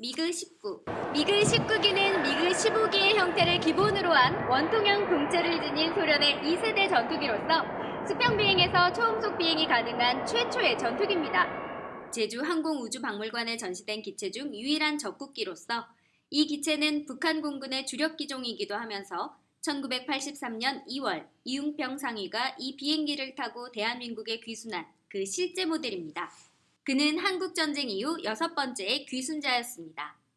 미그 19 미그 19기는 미그 15기의 형태를 기본으로 한 원통형 동체를 지닌 소련의 2세대 전투기로서 수평 비행에서 초음속 비행이 가능한 최초의 전투기입니다. 제주 항공우주박물관에 전시된 기체 중 유일한 적국기로서 이 기체는 북한 공군의 주력 기종이기도 하면서 1983년 2월 이웅평 상위가 이 비행기를 타고 대한민국에 귀순한 그 실제 모델입니다. 그는 한국전쟁 이후 여섯 번째의 귀순자였습니다.